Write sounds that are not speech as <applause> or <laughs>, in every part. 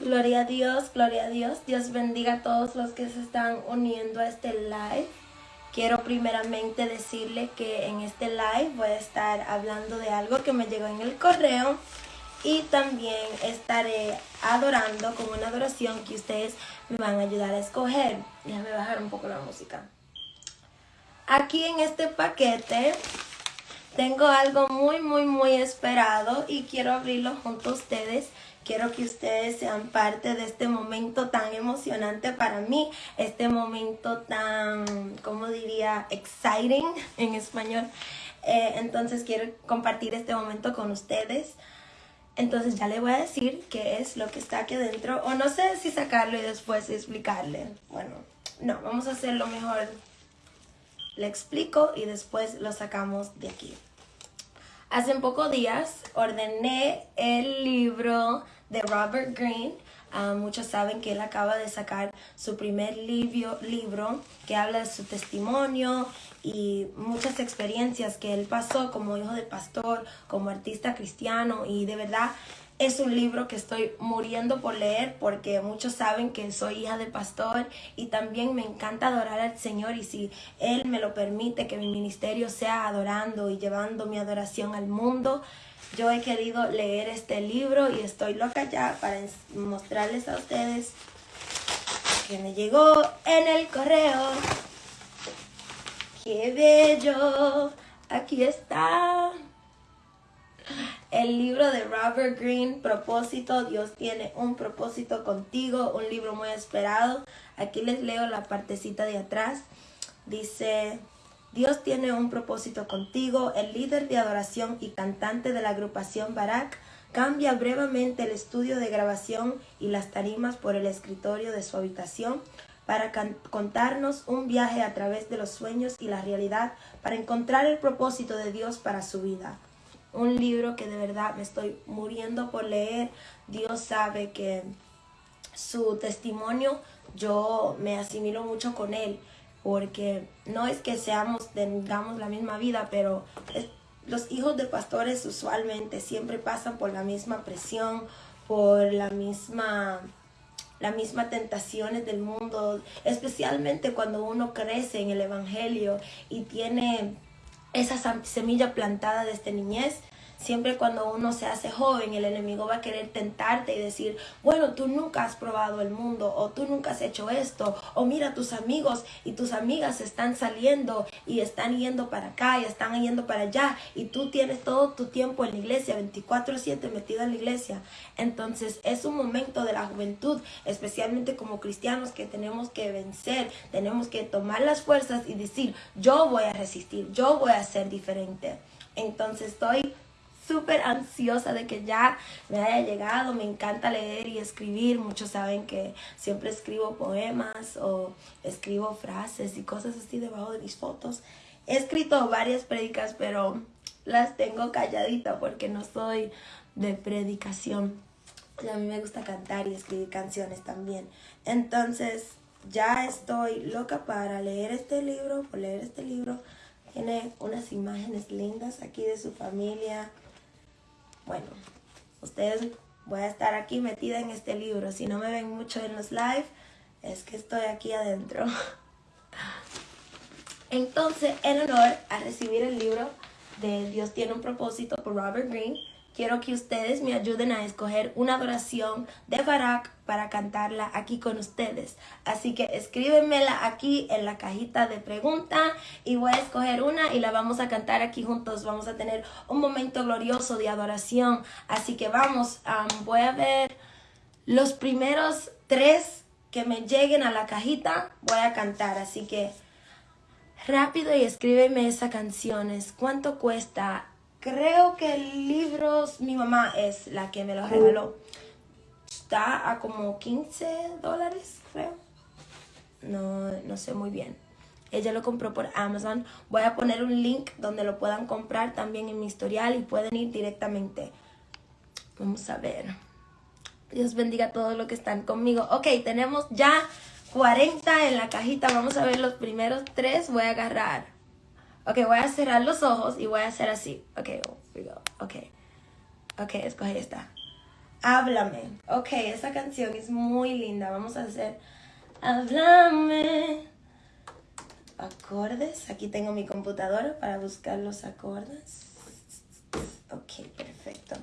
Gloria a Dios, gloria a Dios. Dios bendiga a todos los que se están uniendo a este live. Quiero primeramente decirle que en este live voy a estar hablando de algo que me llegó en el correo y también estaré adorando con una adoración que ustedes me van a ayudar a escoger. Déjame bajar un poco la música. Aquí en este paquete tengo algo muy, muy, muy esperado y quiero abrirlo junto a ustedes. Quiero que ustedes sean parte de este momento tan emocionante para mí, este momento tan, ¿cómo diría? Exciting en español. Eh, entonces quiero compartir este momento con ustedes. Entonces ya le voy a decir qué es lo que está aquí adentro. O no sé si sacarlo y después explicarle. Bueno, no, vamos a hacerlo mejor le explico y después lo sacamos de aquí. Hace pocos días ordené el libro de Robert Greene. Ah, muchos saben que él acaba de sacar su primer libro, libro que habla de su testimonio y muchas experiencias que él pasó como hijo de pastor, como artista cristiano y de verdad es un libro que estoy muriendo por leer porque muchos saben que soy hija de pastor y también me encanta adorar al Señor y si Él me lo permite que mi ministerio sea adorando y llevando mi adoración al mundo, yo he querido leer este libro y estoy loca ya para mostrarles a ustedes que me llegó en el correo. ¡Qué bello! Aquí está el libro de Robert Greene, Propósito, Dios tiene un propósito contigo, un libro muy esperado. Aquí les leo la partecita de atrás. Dice, Dios tiene un propósito contigo. El líder de adoración y cantante de la agrupación Barak cambia brevemente el estudio de grabación y las tarimas por el escritorio de su habitación para contarnos un viaje a través de los sueños y la realidad para encontrar el propósito de Dios para su vida un libro que de verdad me estoy muriendo por leer. Dios sabe que su testimonio yo me asimilo mucho con él, porque no es que seamos, tengamos la misma vida, pero los hijos de pastores usualmente siempre pasan por la misma presión, por la misma las mismas tentaciones del mundo, especialmente cuando uno crece en el Evangelio y tiene esa semilla plantada desde niñez, siempre cuando uno se hace joven, el enemigo va a querer tentarte y decir, bueno, tú nunca has probado el mundo, o tú nunca has hecho esto, o mira, tus amigos y tus amigas están saliendo y están yendo para acá y están yendo para allá, y tú tienes todo tu tiempo en la iglesia, 24/7 metido en la iglesia. Entonces es un momento de la juventud, especialmente como cristianos, que tenemos que vencer, tenemos que tomar las fuerzas y decir, yo voy a resistir, yo voy a ser diferente. Entonces estoy súper ansiosa de que ya me haya llegado. Me encanta leer y escribir. Muchos saben que siempre escribo poemas o escribo frases y cosas así debajo de mis fotos. He escrito varias predicas, pero las tengo calladita porque no soy de predicación. a mí me gusta cantar y escribir canciones también. Entonces, ya estoy loca para leer este libro, por leer este libro. Tiene unas imágenes lindas aquí de su familia, bueno, ustedes voy a estar aquí metida en este libro. Si no me ven mucho en los live, es que estoy aquí adentro. <laughs> Entonces, en honor a recibir el libro de Dios tiene un propósito por Robert Greene, quiero que ustedes me ayuden a escoger una adoración de Barak para cantarla aquí con ustedes. Así que escríbenmela aquí en la cajita de pregunta y voy a escoger una y la vamos a cantar aquí juntos. Vamos a tener un momento glorioso de adoración. Así que vamos, voy a ver los primeros tres que me lleguen a la cajita, voy a cantar. Así que rápido y escríbeme esas canciones. ¿Cuánto cuesta? Creo que el libro, mi mamá es la que me lo regaló. Está a como 15 dólares, creo. No, no sé muy bien. Ella lo compró por Amazon. Voy a poner un link donde lo puedan comprar también en mi historial y pueden ir directamente. Vamos a ver. Dios bendiga a todos los que están conmigo. Ok, tenemos ya 40 en la cajita. Vamos a ver los primeros tres. Voy a agarrar. Ok, voy a cerrar los ojos y voy a hacer así. Ok. Ok. Ok, escoge esta. Háblame. Ok, esa canción es muy linda. Vamos a hacer Háblame. Acordes. Aquí tengo mi computadora para buscar los acordes. Ok, perfecto.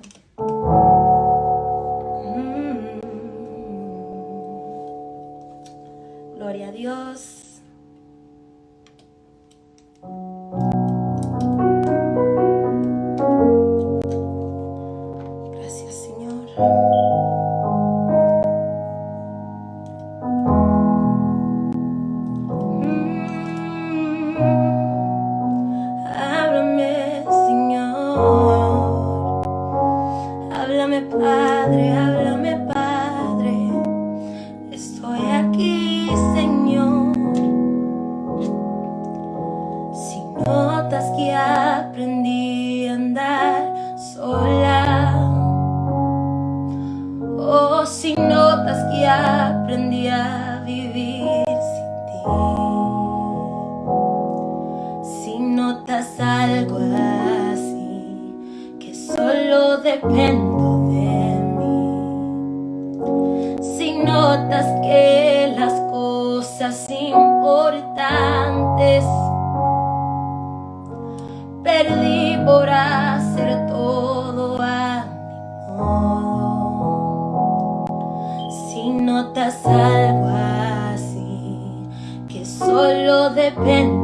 notas que las cosas importantes perdí por hacer todo a mi modo. Si notas algo así, que solo depende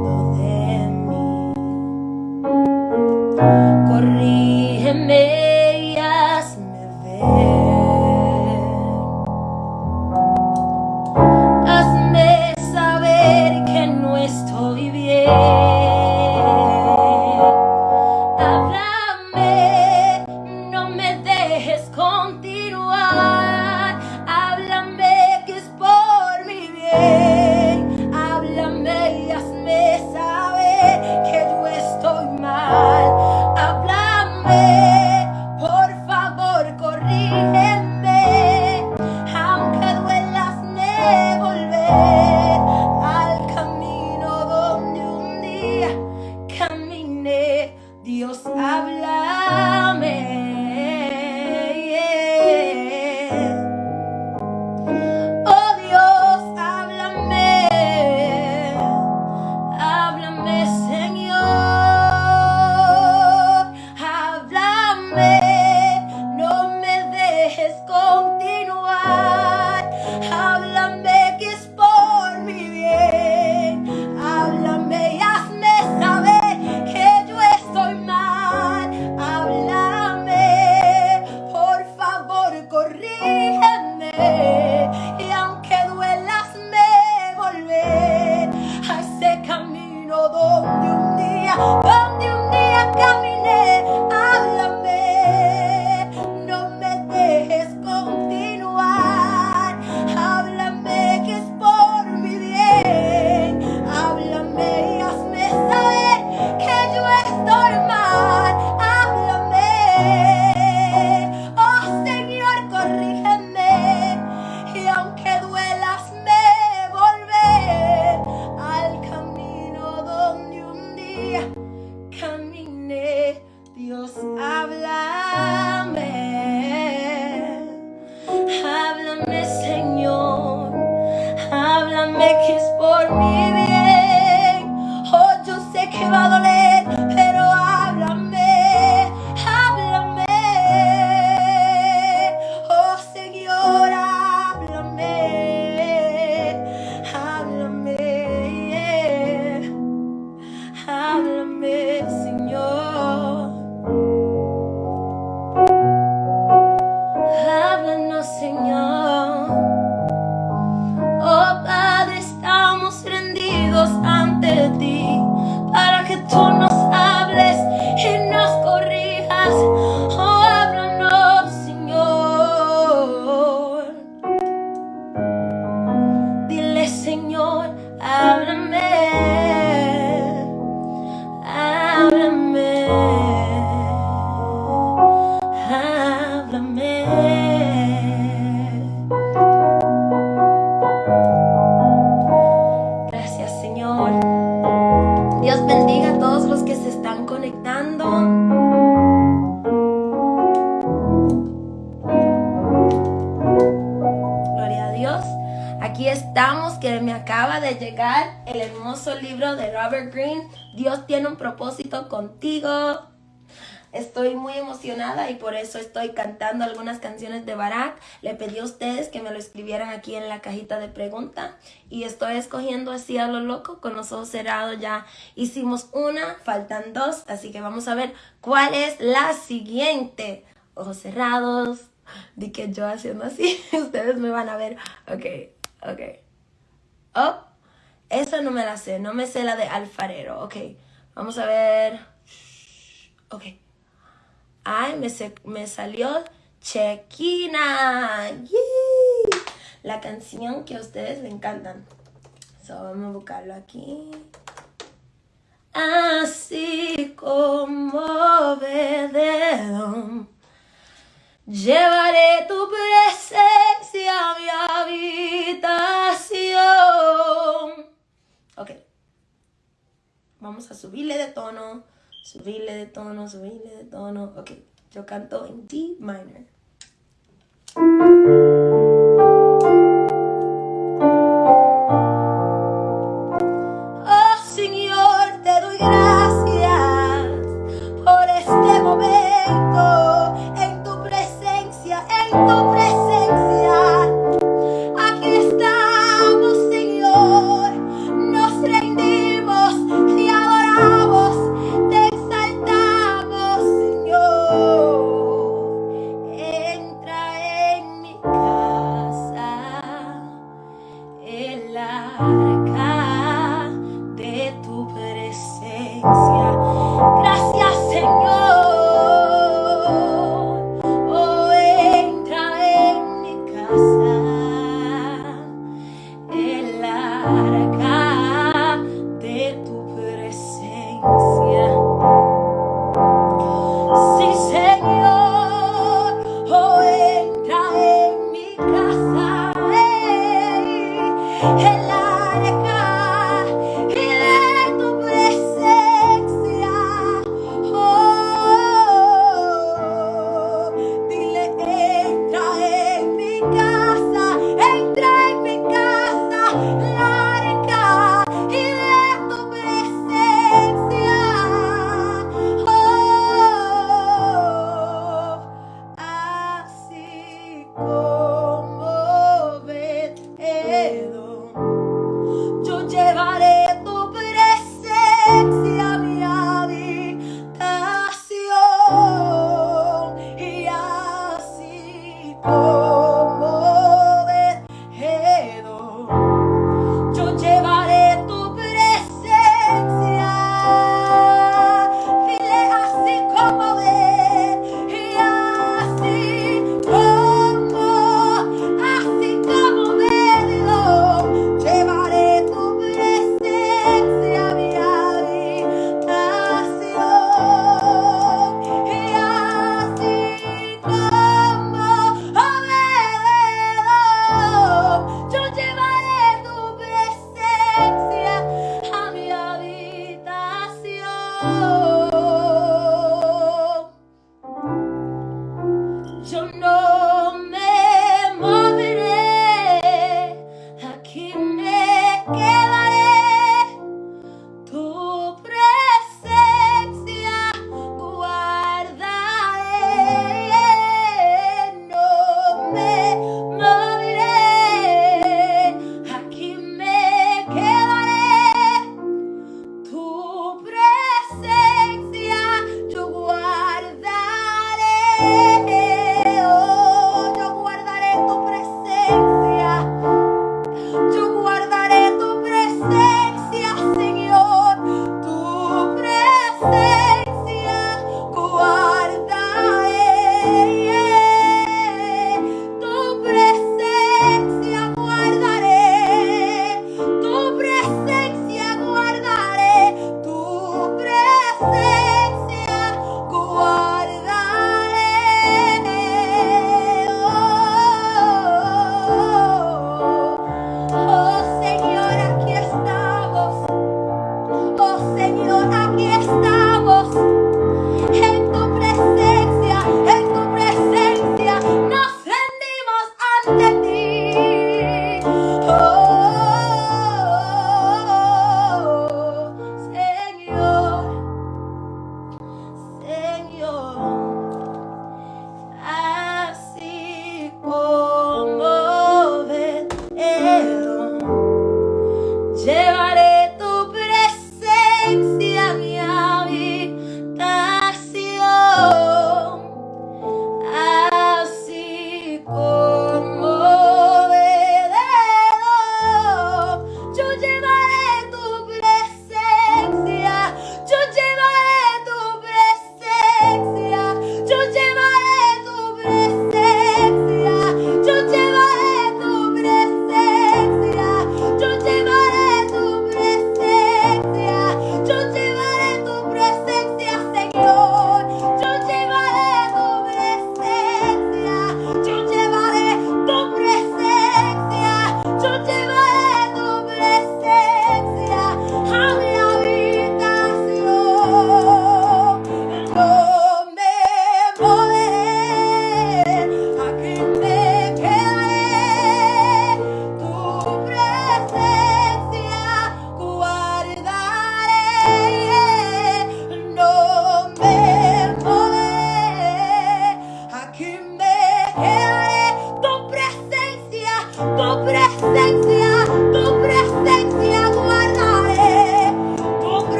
Robert Greene. Dios tiene un propósito contigo. Estoy muy emocionada y por eso estoy cantando algunas canciones de Barak. Le pedí a ustedes que me lo escribieran aquí en la cajita de pregunta y estoy escogiendo así a lo loco con los ojos cerrados. Ya hicimos una, faltan dos, así que vamos a ver cuál es la siguiente. Ojos cerrados, di que yo haciendo así, <laughs> ustedes me van a ver. Ok, ok. Oh, esa no me la sé, no me sé la de alfarero. Ok, vamos a ver. Ok. Ay, me, me salió Chequina. La canción que a ustedes le encantan. So, vamos a buscarlo aquí. Así como Bededón, llevaré tu presencia a mi habitación. Ok. Vamos a subirle de tono subirle de tono, subirle de tono. Ok, yo canto en D minor.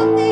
someday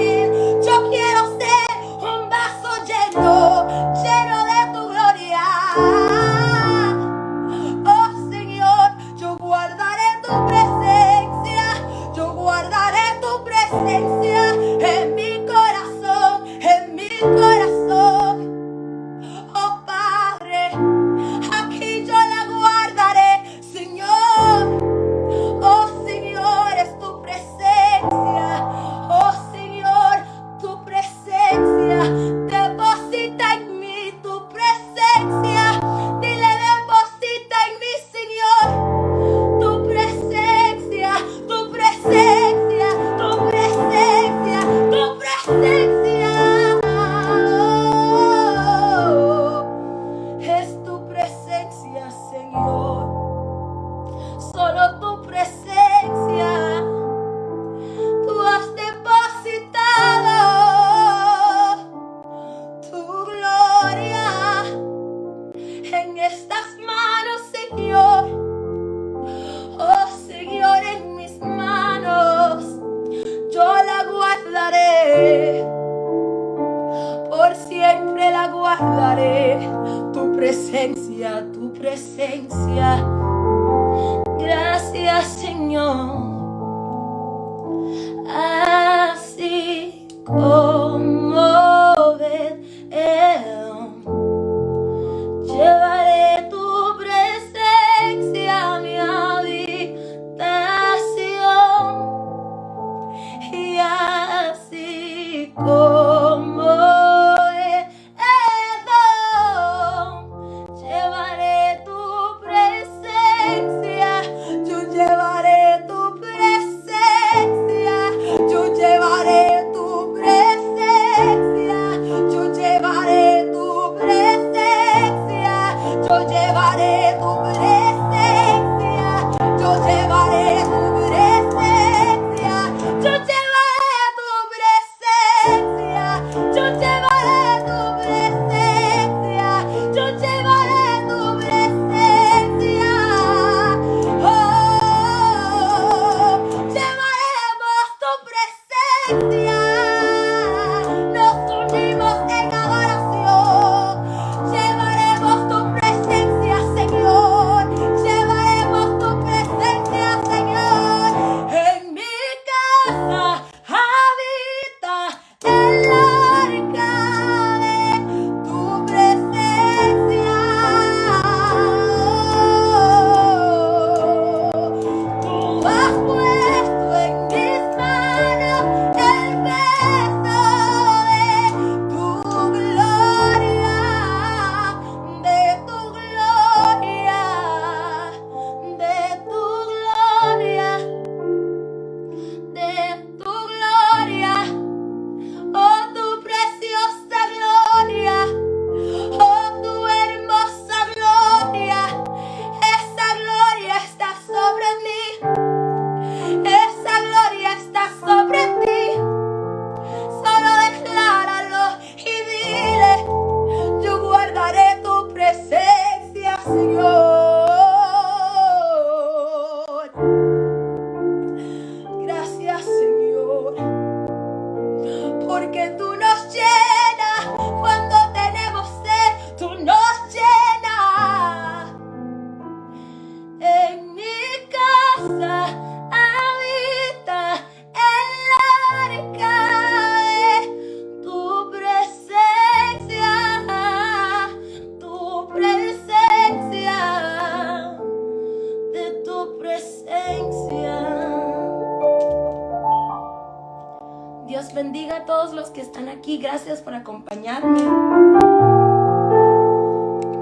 bendiga a todos los que están aquí. Gracias por acompañarme.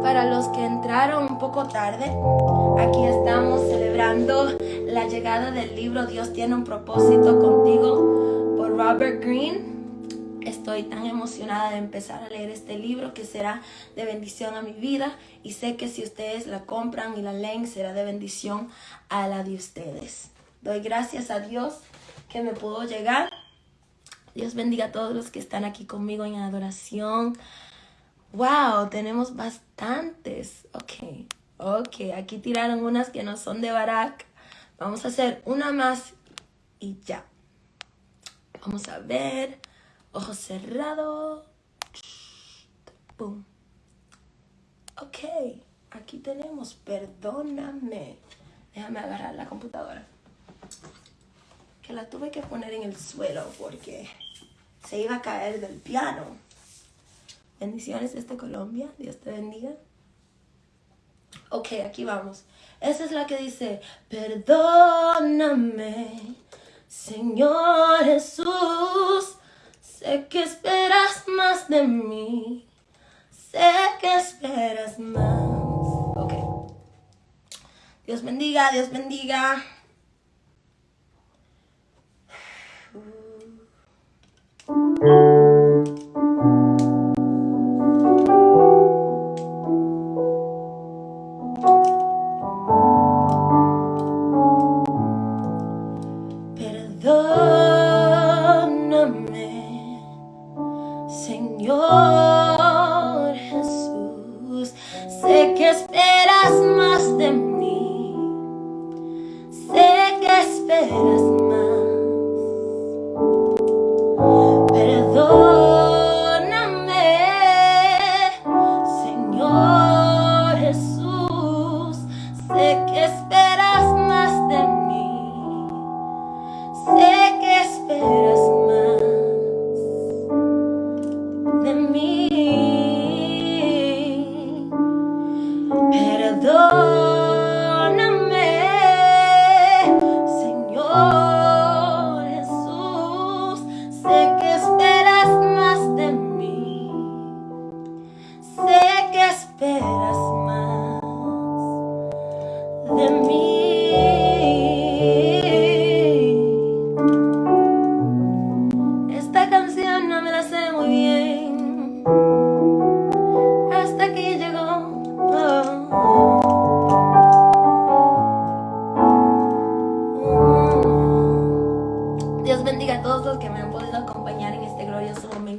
Para los que entraron un poco tarde, aquí estamos celebrando la llegada del libro Dios tiene un propósito contigo por Robert Greene. Estoy tan emocionada de empezar a leer este libro que será de bendición a mi vida y sé que si ustedes la compran y la leen será de bendición a la de ustedes. Doy gracias a Dios que me pudo llegar. Dios bendiga a todos los que están aquí conmigo en adoración. Wow, tenemos bastantes. Ok, ok. Aquí tiraron unas que no son de Barak. Vamos a hacer una más y ya. Vamos a ver. Ojos cerrados. Boom. Ok, aquí tenemos. Perdóname. Déjame agarrar la computadora. Que la tuve que poner en el suelo porque se iba a caer del piano. Bendiciones desde Colombia. Dios te bendiga. Ok, aquí vamos. Esa es la que dice, perdóname, Señor Jesús. Sé que esperas más de mí. Sé que esperas más. Ok. Dios bendiga, Dios bendiga. Perdóname,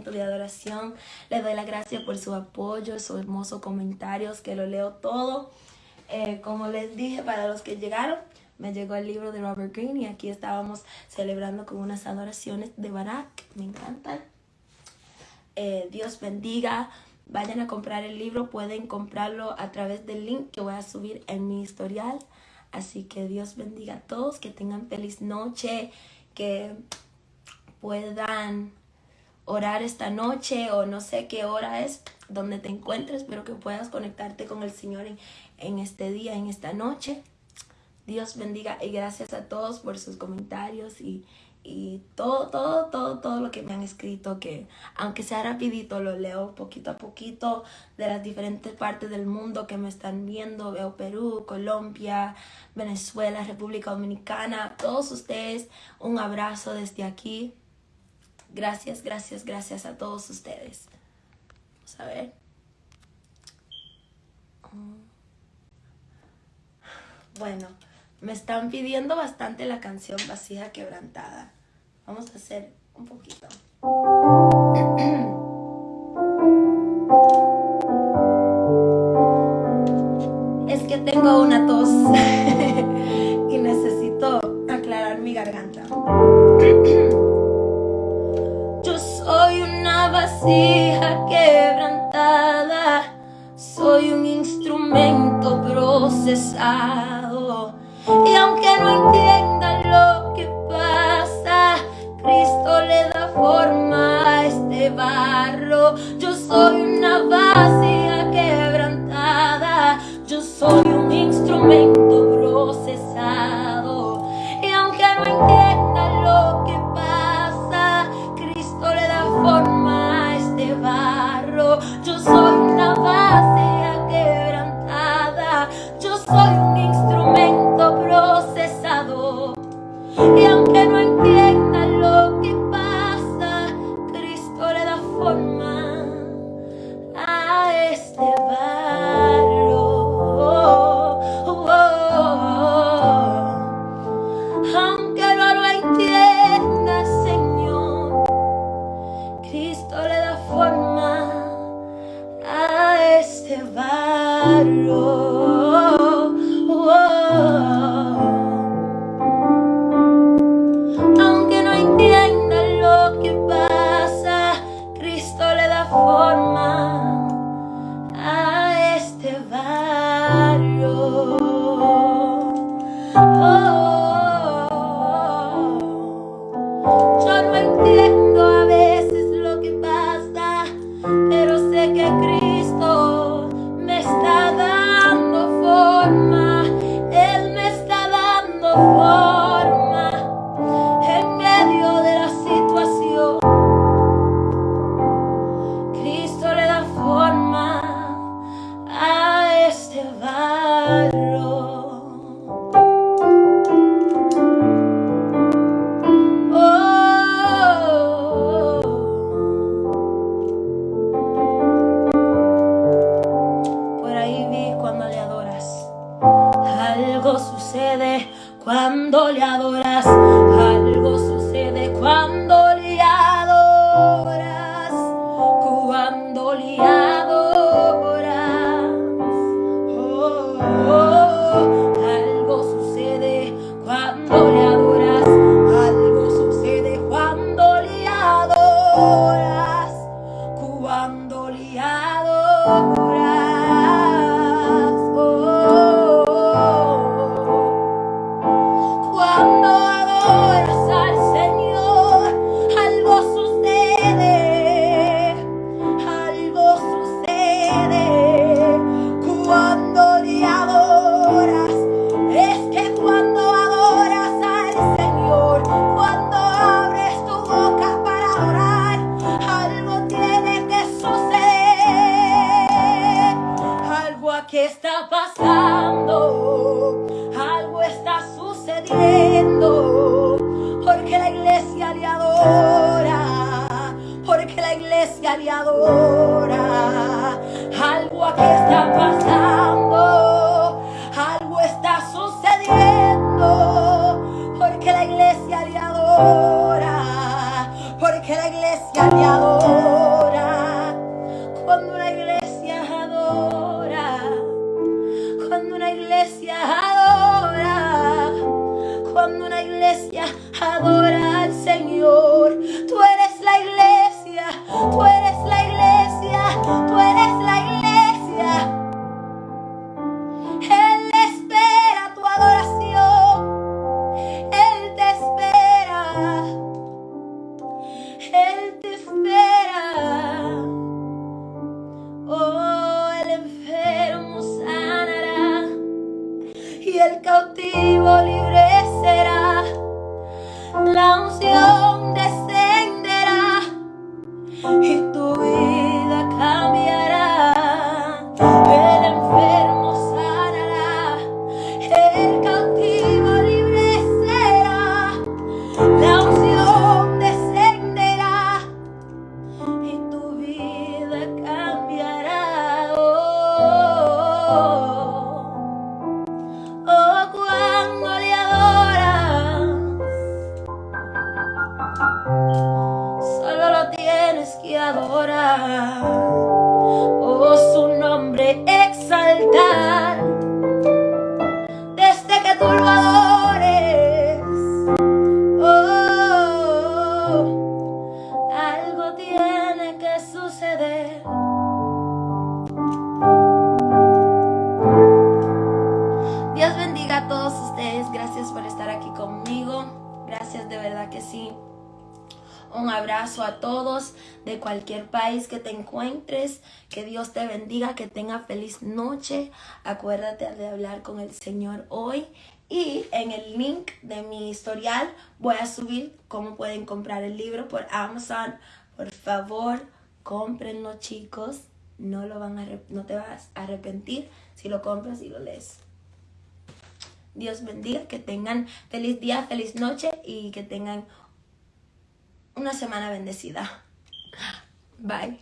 de adoración. Le doy la gracia por su apoyo, sus hermosos comentarios, que lo leo todo. Eh, como les dije, para los que llegaron, me llegó el libro de Robert Greene y aquí estábamos celebrando con unas adoraciones de Barak. Me encantan. Eh, Dios bendiga. Vayan a comprar el libro. Pueden comprarlo a través del link que voy a subir en mi historial. Así que Dios bendiga a todos. Que tengan feliz noche. Que puedan orar esta noche o no sé qué hora es donde te encuentres, pero que puedas conectarte con el Señor en, en este día, en esta noche. Dios bendiga y gracias a todos por sus comentarios y, y todo, todo, todo, todo lo que me han escrito, que aunque sea rapidito, lo leo poquito a poquito de las diferentes partes del mundo que me están viendo. Veo Perú, Colombia, Venezuela, República Dominicana, todos ustedes, un abrazo desde aquí. Gracias, gracias, gracias a todos ustedes. Vamos a ver. Bueno, me están pidiendo bastante la canción Vasija Quebrantada. Vamos a hacer un poquito. Es que tengo una tos <laughs> y necesito aclarar mi garganta. vasija quebrantada, soy un instrumento procesado. Y aunque no entienda lo que pasa, Cristo le da forma a este barro. Yo soy Fuck I know. tienes que adorar, oh su nombre exaltar, desde que tú lo adores, oh, algo tiene que suceder. Dios bendiga a todos ustedes, gracias por estar aquí conmigo, gracias de verdad que sí. Un abrazo a todos de cualquier país que te encuentres. Que Dios te bendiga, que tenga feliz noche. Acuérdate de hablar con el Señor hoy. Y en el link de mi historial voy a subir cómo pueden comprar el libro por Amazon. Por favor, cómprenlo chicos. No, lo van a, no te vas a arrepentir si lo compras y lo lees. Dios bendiga, que tengan feliz día, feliz noche y que tengan una semana bendecida. Bye.